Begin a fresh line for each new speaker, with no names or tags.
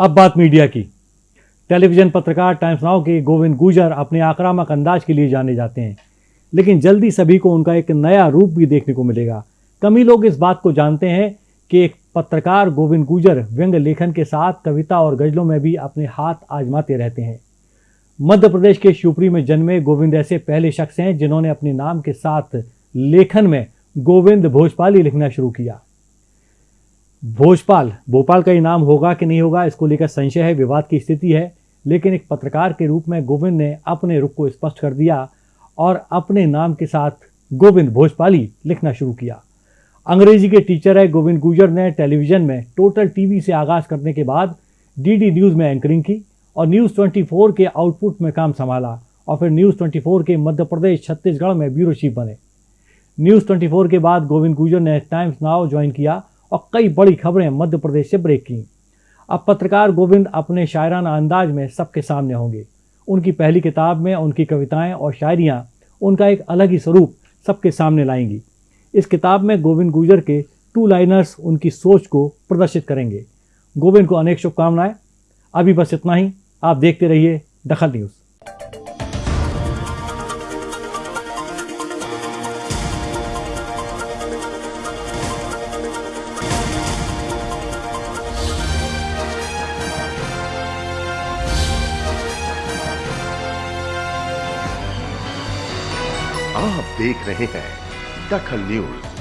अब बात मीडिया की। टेलीविज़न पत्रकार टाइम्स नाउ के गोविंद गुजर अपने आक्रामक अंदाज के लिए जाने जाते हैं। लेकिन जल्दी सभी को उनका एक नया रूप भी देखने को मिलेगा। कम लोग इस बात को जानते हैं कि एक पत्रकार गोविंद गुजर व्यंग लेखन के साथ कविता और गजलों में भी अपने हाथ आजमाते रहते हैं। मध्य प्रदेश के शिवपुरी में जन्मे गोविंद ऐसे पहले शख्स हैं जिन्होंने अपने नाम के साथ लेखन में गोविंद भोजपाली लिखना शुरू किया। भोजपाल, भोपाल का ही नाम होगा कि नहीं होगा, इसको लेकर संशय है, विवाद की स्थिति है, लेकिन एक पत्रकार के रूप में गोविंद ने अपने रुख को स्पष्ट कर दिया और अपने नाम के साथ गोविंद भोजपाली लिखना शुरू किया। अंग्रेज़ी के टीचर है गोविंद गुजर ने टेलीविज़न में टोटल टीवी से आगाज़ करने के बाद डीडी न्यूज़ में एंकरिंग की और न्यूज़ 24 के आउटपुट में काम संभाला और फिर न्यूज़ 24 के मध्य प्रदेश छत्तीसगढ़ में ब्यूरो चीफ बने। न्यूज़ 24 के बाद गोविंद गुजर ने टाइम्स नाव ज्वाइन किया और कई बड़ी खबरें मध्य प्रदेश से ब्रेक की। अब पत्रकार गोविंद अपने शायराना अंदाज में सबके सामने होंगे। उनकी पहली किताब में उनकी कविताएँ और शायरियाँ उनका एक अलग ही स्वरूप सबके सामने लाएँगी। इस किताब में गोविंद गुजर के टू लाइनर्स उनकी सोच को प्रदर्शित करेंगे। गोविंद को अनेक शुभकामनाएँ। अभी बस इतना ही। आप देखते रहिए दखल न्यूज़।
आप देख रहे हैं दखल न्यूज़।